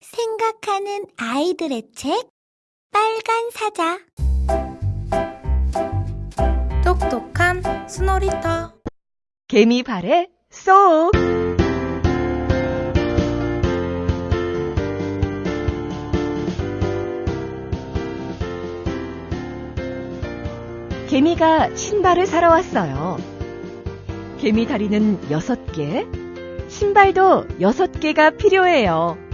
생각하는 아이들의 책 빨간 사자 똑똑한 스노리터 개미 발에 쏙! 개미가 신발을 사러 왔어요. 개미 다리는 여섯 개, 신발도 여섯 개가 필요해요.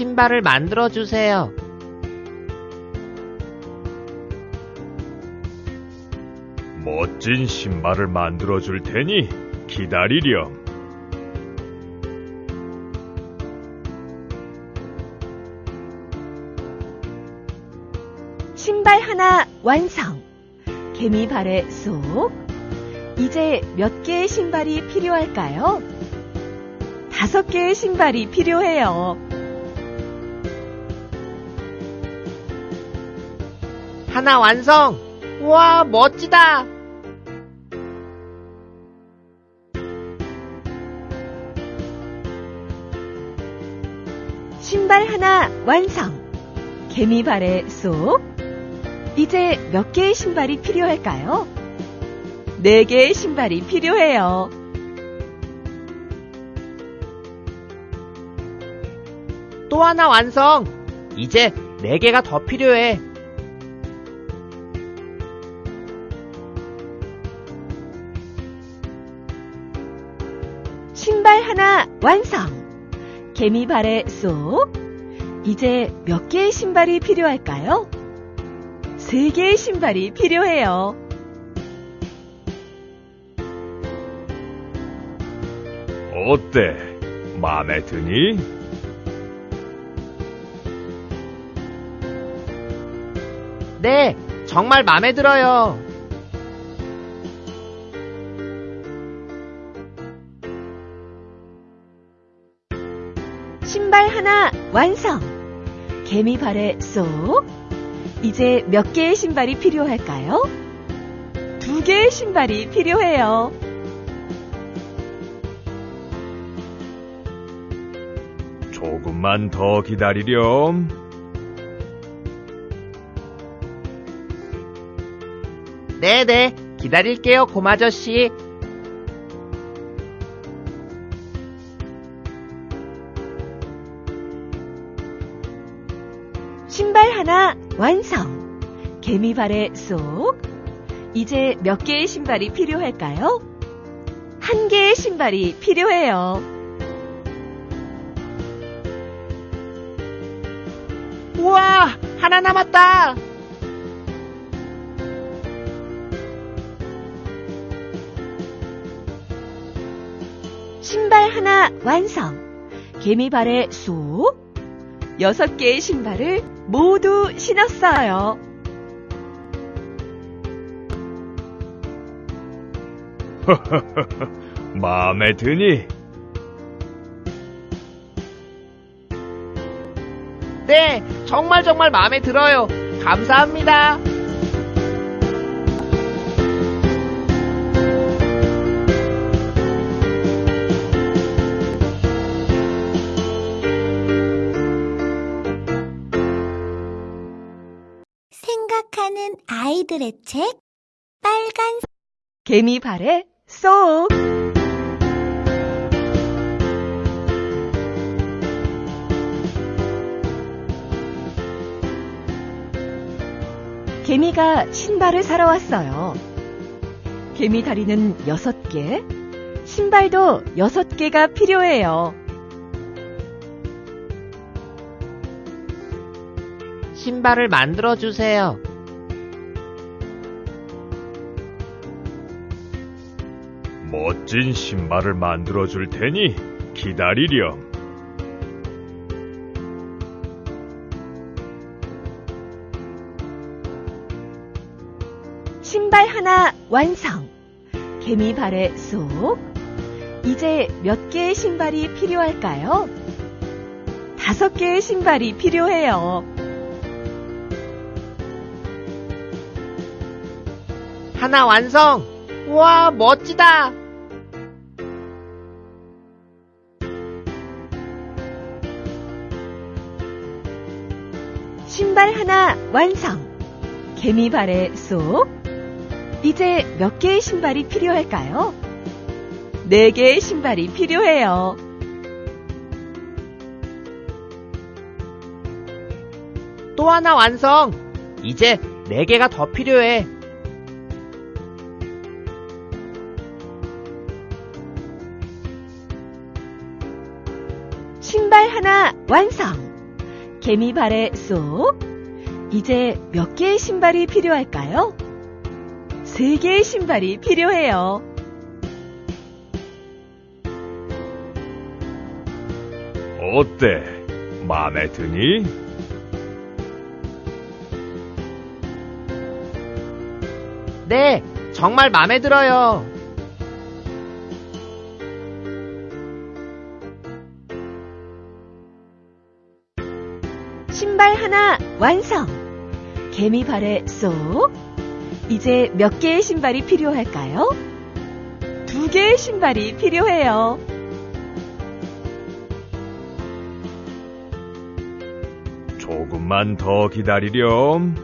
신발을 만들어 주세요. 멋진 신발을 만들어 줄 테니 기다리렴. 신발 하나 완성! 개미 발에 쏙! 이제 몇 개의 신발이 필요할까요? 다섯 개의 신발이 필요해요. 하나 완성! 우와, 멋지다! 신발 하나 완성! 개미 발에 쏙! 이제 몇 개의 신발이 필요할까요? 네 개의 신발이 필요해요. 또 하나 완성! 이제 네 개가 더 필요해. 개미 발에 쏙! 이제 몇 개의 신발이 필요할까요? 세 개의 신발이 필요해요. 어때? 마음에 드니? 네, 정말 마음에 들어요. 하나 완성! 개미 발에 쏙! 이제 몇 개의 신발이 필요할까요? 두 개의 신발이 필요해요. 조금만 더 기다리렴. 네네, 기다릴게요, 곰아저씨. 완성! 개미 발에 쏙! 이제 몇 개의 신발이 필요할까요? 한 개의 신발이 필요해요. 우와, 하나 남았다! 신발 하나 완성! 개미 발에 쏙! 여섯 개의 신발을 모두 신었어요. 마음에 드니? 네, 정말 정말 마음에 들어요. 감사합니다. 생각하는 아이들의 책 빨간 개미 발에 쏙! 개미가 신발을 사러 왔어요. 개미 다리는 여섯 개, 신발도 여섯 개가 필요해요. 신발을 만들어 주세요. 멋진 신발을 만들어 줄 테니 기다리렴. 신발 하나 완성! 개미 발에 쏙! 이제 몇 개의 신발이 필요할까요? 다섯 개의 신발이 필요해요. 하나 완성! 우와, 멋지다! 신발 하나 완성. 개미 발에 쏙. 이제 몇 개의 신발이 필요할까요? 네 개의 신발이 필요해요. 또 하나 완성! 이제 네 개가 더 필요해. 신발 하나 완성. 개미 발에 쏙. 이제 몇 개의 신발이 필요할까요? 세 개의 신발이 필요해요. 어때? 마음에 드니? 네, 정말 마음에 들어요. 신발 하나 완성. 개미 발에 쏙. 이제 몇 개의 신발이 필요할까요? 두 개의 신발이 필요해요. 조금만 더 기다리렴.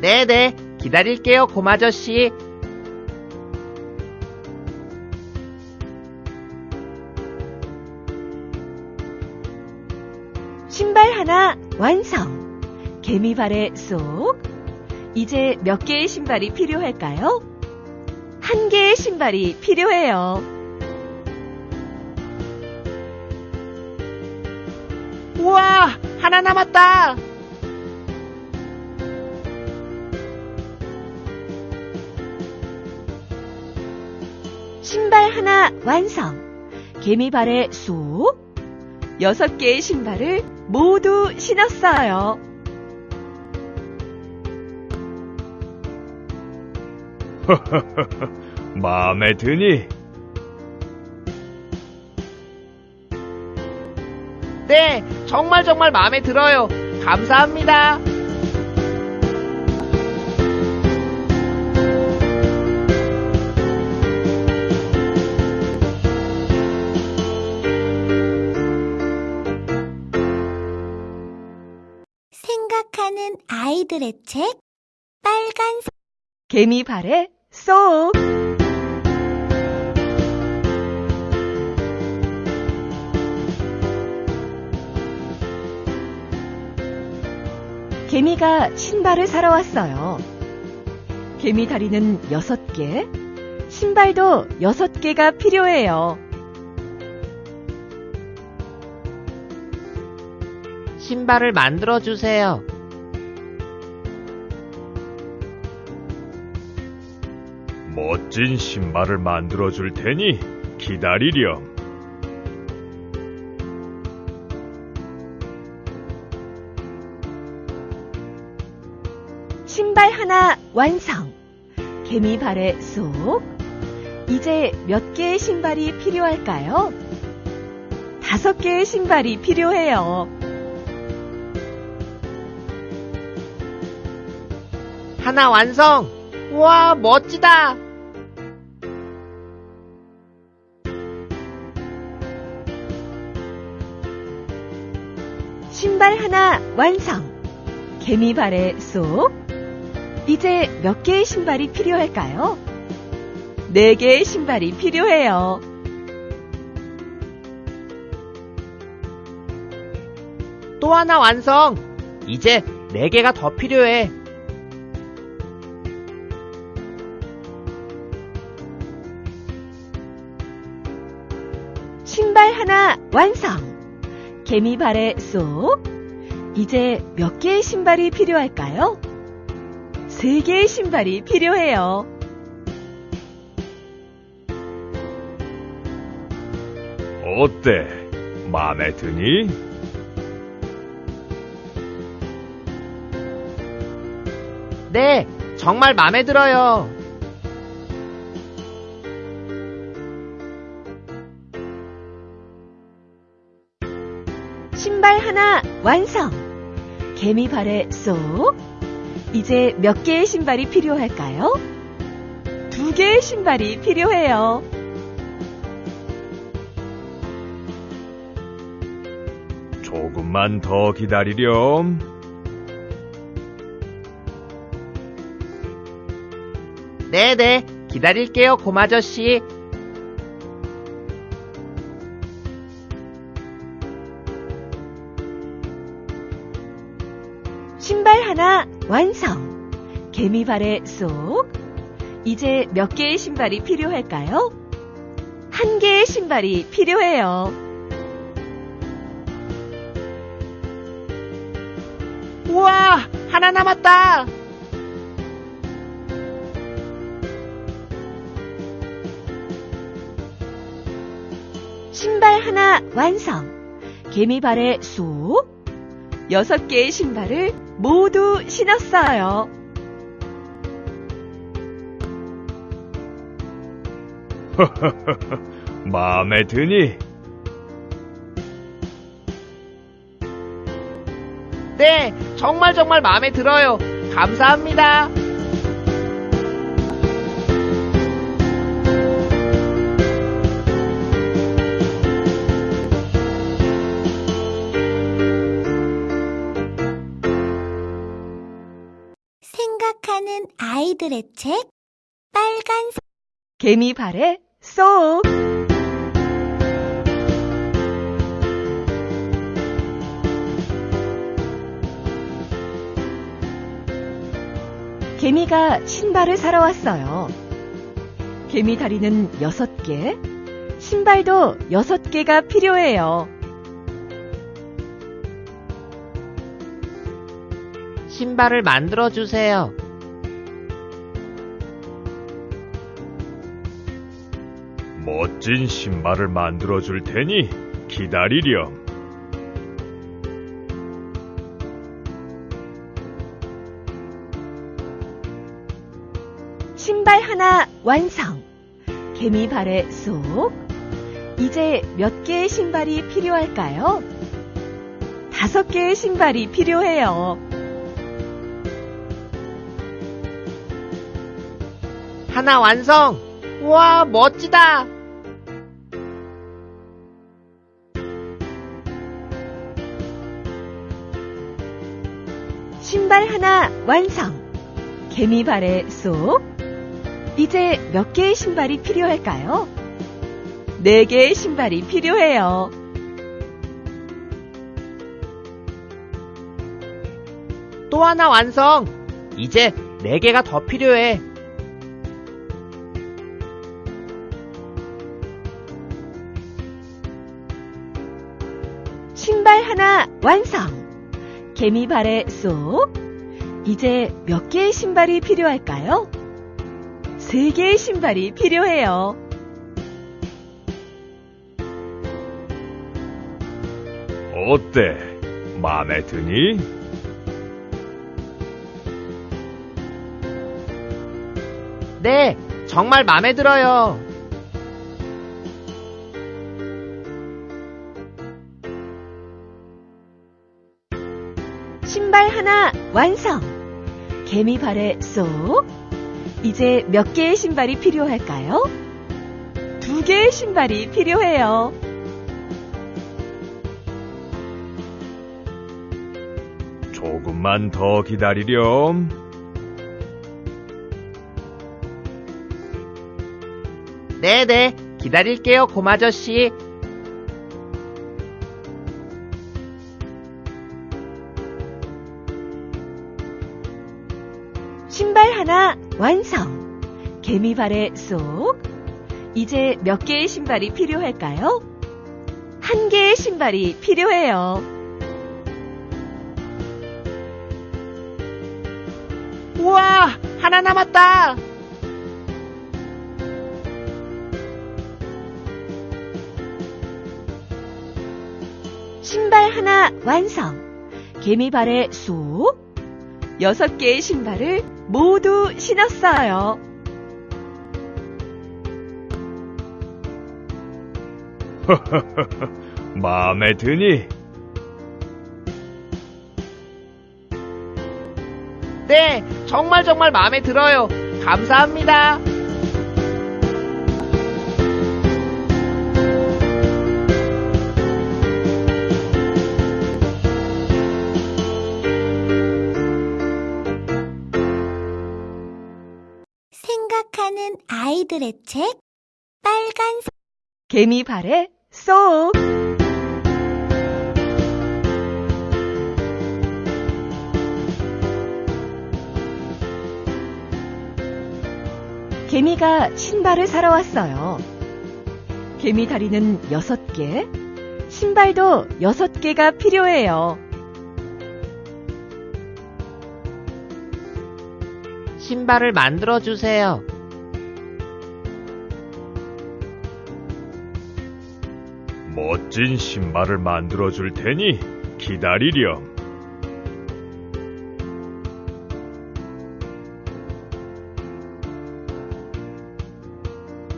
네네, 기다릴게요, 곰아저씨. 신발 하나 완성. 개미 발에 쏙. 이제 몇 개의 신발이 필요할까요? 한 개의 신발이 필요해요. 우와, 하나 남았다! 신발 하나 완성. 개미 발에 쏙. 여섯 개의 신발을 모두 신었어요. 마음에 드니? 네, 정말 정말 마음에 들어요. 감사합니다. 아이들의 책 빨간 사- 개미 발에 쏙. 개미가 신발을 사러 왔어요. 개미 다리는 여섯 개, 신발도 여섯 개가 필요해요. 신발을 만들어 주세요. 멋진 신발을 만들어 줄 테니 기다리렴. 신발 하나 완성. 개미 발에 쏙. 이제 몇 개의 신발이 필요할까요? 다섯 개의 신발이 필요해요. 하나 완성! 우와, 멋지다! 신발 하나 완성. 개미 발에 쏙. 이제 몇 개의 신발이 필요할까요? 네 개의 신발이 필요해요. 또 하나 완성! 이제 네 개가 더 필요해. 신발 하나 완성. 개미 발에 쏙. 이제 몇 개의 신발이 필요할까요? 세 개의 신발이 필요해요. 어때? 마음에 드니? 네, 정말 마음에 들어요. 하나 완성. 개미 발에 쏙. 이제 몇 개의 신발이 필요할까요? 두 개의 신발이 필요해요. 조금만 더 기다리렴. 네네, 기다릴게요, 곰아저씨. 완성. 개미 발에 쏙. 이제 몇 개의 신발이 필요할까요? 한 개의 신발이 필요해요. 우와, 하나 남았다. 신발 하나 완성. 개미 발에 쏙. 여섯 개의 신발을 모두 신었어요. 마음에 드니? 네, 정말 정말 마음에 들어요. 감사합니다. 생각하는 아이들의 책 빨간 사- 개미 발에 쏙. 개미가 신발을 사러 왔어요. 개미 다리는 여섯 개, 신발도 여섯 개가 필요해요. 신발을 만들어 주세요. 멋진 신발을 만들어 줄 테니 기다리렴. 신발 하나 완성. 개미 발에 쏙. 이제 몇 개의 신발이 필요할까요? 다섯 개의 신발이 필요해요. 하나 완성. 우와, 멋지다. 신발 하나 완성. 개미 발에 쏙. 이제 몇 개의 신발이 필요할까요? 네 개의 신발이 필요해요. 또 하나 완성. 이제 네 개가 더 필요해. 신발 하나 완성. 개미 발에 쏙. 이제 몇 개의 신발이 필요할까요? 세 개의 신발이 필요해요. 어때? 마음에 드니? 네, 정말 마음에 들어요. 신발 하나 완성. 개미 발에 쏙. 이제 몇 개의 신발이 필요할까요? 두 개의 신발이 필요해요. 조금만 더 기다리렴. 네네, 기다릴게요, 곰아저씨. 완성. 개미 발에 쏙. 이제 몇 개의 신발이 필요할까요? 한 개의 신발이 필요해요. 우와, 하나 남았다. 신발 하나 완성. 개미 발에 쏙. 여섯 개의 신발을 모두 신었어요. 마음에 드니? 네, 정말 정말 마음에 들어요. 감사합니다. 아이들의 책 빨간 사- 개미 발에 쏙! 개미가 신발을 사러 왔어요. 개미 다리는 여섯 개, 신발도 여섯 개가 필요해요. 신발을 만들어 주세요. 멋진 신발을 만들어 줄 테니 기다리렴.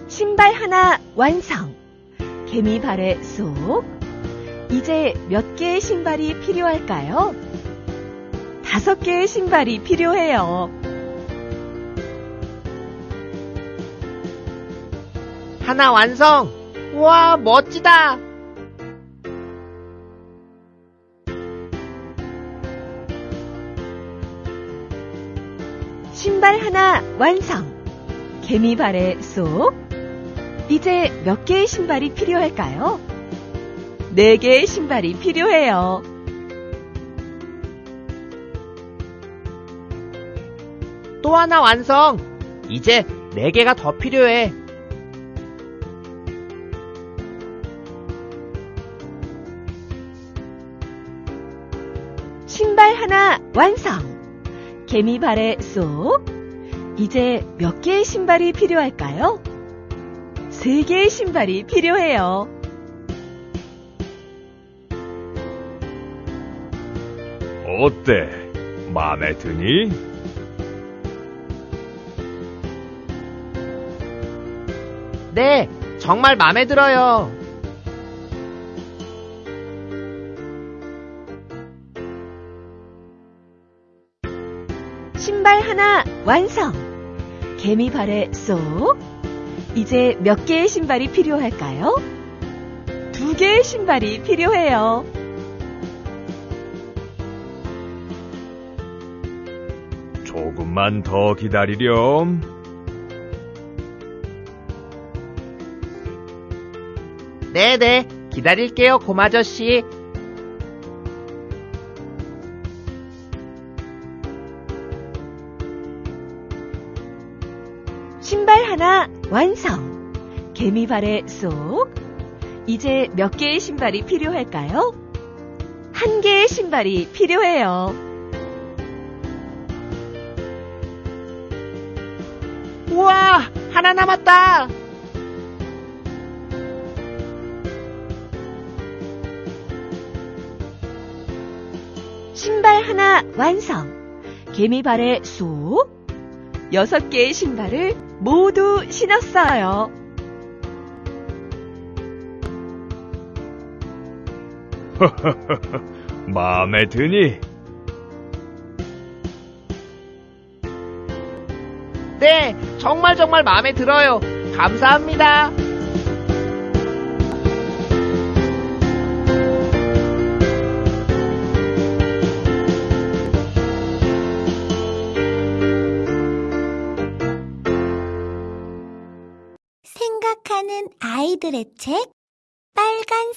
신발 하나 완성. 개미 발에 쏙. 이제 몇 개의 신발이 필요할까요? 다섯 개의 신발이 필요해요. 하나 완성! 우와, 멋지다! 신발 하나 완성. 개미 발에 쏙. 이제 몇 개의 신발이 필요할까요? 네 개의 신발이 필요해요. 또 하나 완성! 이제 네 개가 더 필요해. 신발 하나 완성. 개미 발에 쏙. 이제 몇 개의 신발이 필요할까요? 세 개의 신발이 필요해요. 어때? 마음에 드니? 네, 정말 마음에 들어요. 신발 하나 완성. 개미 발에 쏙. 이제 몇 개의 신발이 필요할까요? 두 개의 신발이 필요해요. 조금만 더 기다리렴. 네네, 기다릴게요, 곰아저씨. 신발 하나 완성. 개미 발에 쏙. 이제 몇 개의 신발이 필요할까요? 한 개의 신발이 필요해요. 우와, 하나 남았다! 신발 하나 완성. 개미 발에 쏙. 여섯 개의 신발을 모두 신었어요. 마음에 드니? 네, 정말 정말 마음에 들어요. 감사합니다. 아이들의 책 빨간